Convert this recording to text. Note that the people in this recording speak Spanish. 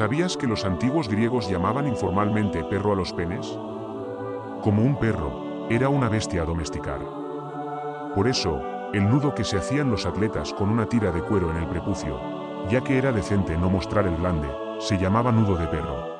¿Sabías que los antiguos griegos llamaban informalmente perro a los penes? Como un perro, era una bestia a domesticar. Por eso, el nudo que se hacían los atletas con una tira de cuero en el prepucio, ya que era decente no mostrar el glande, se llamaba nudo de perro.